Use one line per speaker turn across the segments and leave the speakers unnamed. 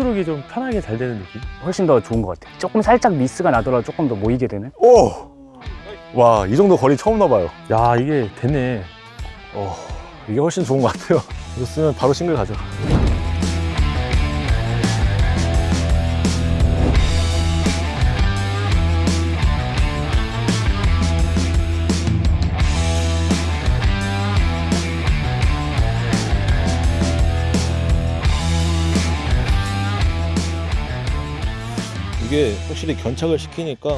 스트로크가 좀 편하게 잘 되는 느낌?
훨씬 더 좋은 것 같아요. 조금 살짝 미스가 나더라도 조금 더 모이게 되는.
오! 와, 이 정도 거리 처음 나봐요.
야 이게 되네
어, 이게 훨씬 좋은 것 같아요. 이거 쓰면 바로 싱글 가죠.
이게 확실히 견착을 시키니까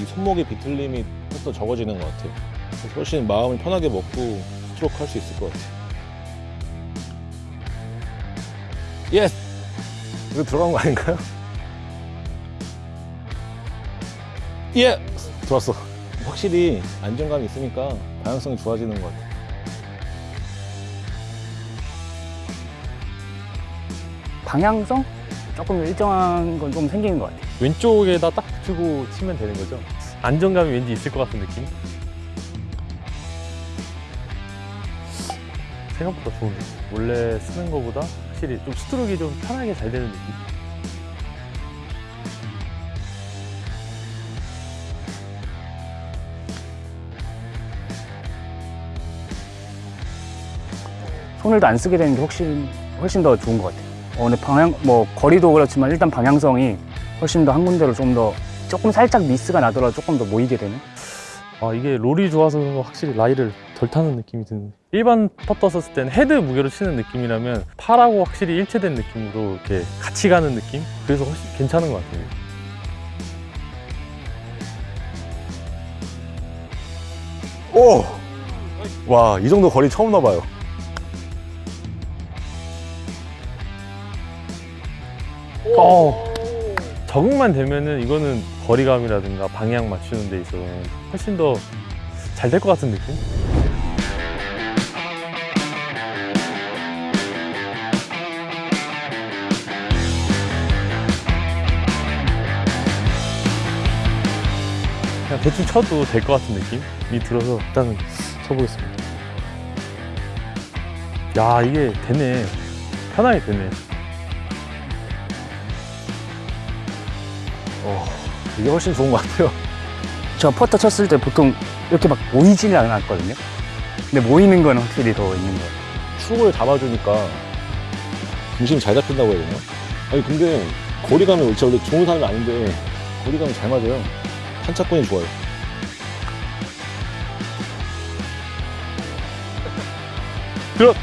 이 손목의 비틀림이 더 적어지는 것 같아요. 그래서 훨씬 마음을 편하게 먹고 스트로크 할 수 있을 것 같아요.
Yes! 이거 들어간 거 아닌가요?
예!
들어왔어.
확실히 안정감이 있으니까 방향성이 좋아지는 것 같아요.
방향성? 조금 일정한 건 좀 생기는 것 같아요.
왼쪽에다 딱 붙이고 치면 되는 거죠 안정감이 왠지 있을 것 같은 느낌? 생각보다 좋은데 원래 쓰는 거보다 확실히 좀 스트로크가 좀 편하게 잘 되는 느낌?
손을 또 안 쓰게 되는 게 훨씬 훨씬 더 좋은 것 같아요. 어, 근데 방향 뭐 거리도 그렇지만 일단 방향성이 훨씬 더 한 군데로 좀 더 조금 살짝 미스가 나더라도 조금 더 모이게 되는.
아 이게 roll이 좋아서 확실히 라이를 덜 타는 느낌이 드는데 일반 퍼터 썼을 때는 헤드 무게로 치는 느낌이라면 팔하고 확실히 일체된 느낌으로 이렇게 같이 가는 느낌? 그래서 훨씬 괜찮은 것 같아요
오! 와, 이 정도 거리 처음 나봐요.
어, 적응만 되면은 이거는 거리감이라든가 방향 맞추는 데 있어서는 훨씬 더 잘 될 것 같은 느낌? 그냥 대충 쳐도 될 것 같은 느낌이 들어서 일단은 쳐보겠습니다. 야 이게 되네. 편하게 되네.
어, 이게 훨씬 좋은 것 같아요.
저 퍼터 쳤을 때 보통 이렇게 막 모이지는 않았거든요. 근데 모이는 건 확실히 더 있는 것 같아요.
축을 잡아주니까 중심이 잘 잡힌다고 해야 되나? 아니 근데 거리감이 진짜 원래 좋은 사람이 아닌데 거리감이 잘 맞아요. 한차권이 좋아요.
들어